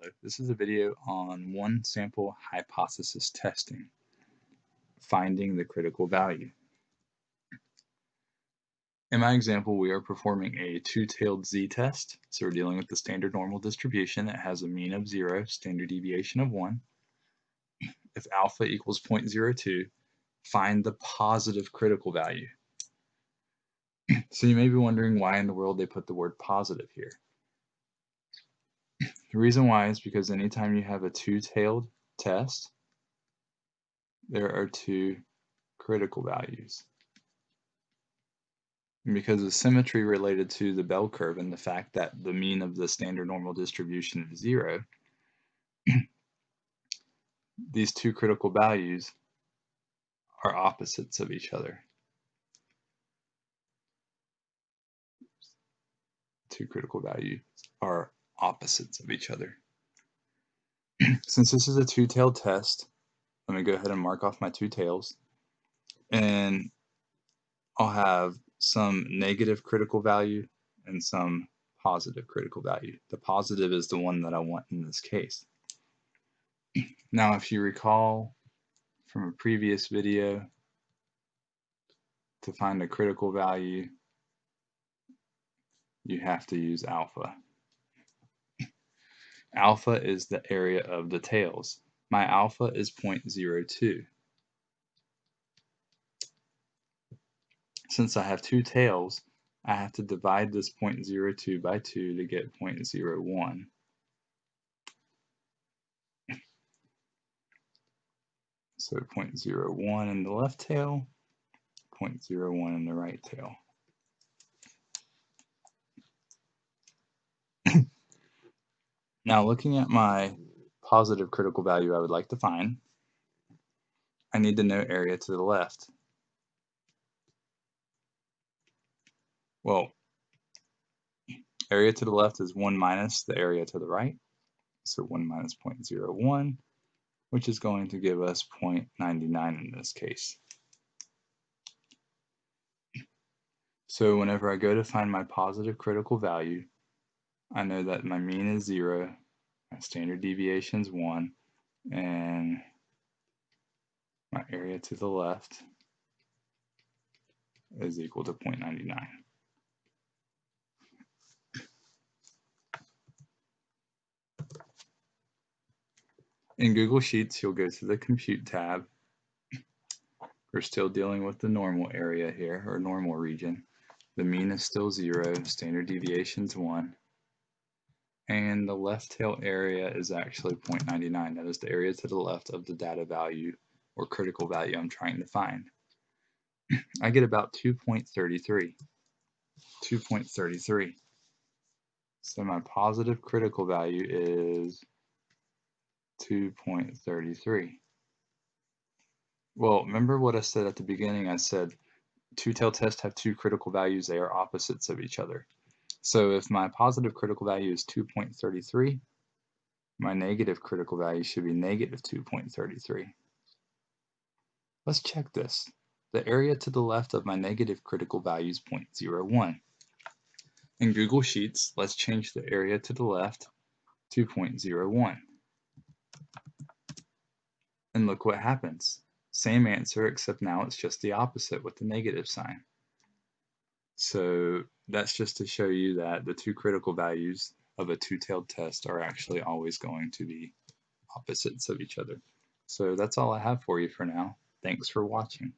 Hello, this is a video on one sample hypothesis testing, finding the critical value. In my example, we are performing a two-tailed z-test, so we're dealing with the standard normal distribution that has a mean of 0, standard deviation of 1. If alpha equals 0.02, find the positive critical value. so you may be wondering why in the world they put the word positive here. The reason why is because anytime you have a two-tailed test, there are two critical values. And because of symmetry related to the bell curve and the fact that the mean of the standard normal distribution is zero, these two critical values are opposites of each other. Two critical values are opposites of each other. Since this is a two-tailed test, let me go ahead and mark off my two tails. And I'll have some negative critical value and some positive critical value. The positive is the one that I want in this case. Now, if you recall from a previous video, to find a critical value, you have to use alpha. Alpha is the area of the tails. My alpha is 0.02. Since I have two tails, I have to divide this 0.02 by 2 to get 0.01. So 0.01 in the left tail, 0.01 in the right tail. Now looking at my positive critical value I would like to find, I need to know area to the left. Well, area to the left is 1 minus the area to the right, so 1 minus 0.01, which is going to give us 0.99 in this case. So whenever I go to find my positive critical value, I know that my mean is 0, my standard deviation is 1, and my area to the left is equal to 0.99. In Google Sheets, you'll go to the Compute tab. We're still dealing with the normal area here, or normal region. The mean is still 0, standard deviation is 1, and the left tail area is actually 0.99. That is the area to the left of the data value or critical value I'm trying to find. I get about 2.33. 2.33. So my positive critical value is 2.33. Well, remember what I said at the beginning? I said two-tailed tests have two critical values. They are opposites of each other. So if my positive critical value is 2.33, my negative critical value should be negative 2.33. Let's check this. The area to the left of my negative critical value is 0.01. In Google Sheets, let's change the area to the left to 0.01. And look what happens. Same answer, except now it's just the opposite with the negative sign. So that's just to show you that the two critical values of a two-tailed test are actually always going to be opposites of each other. So that's all I have for you for now. Thanks for watching.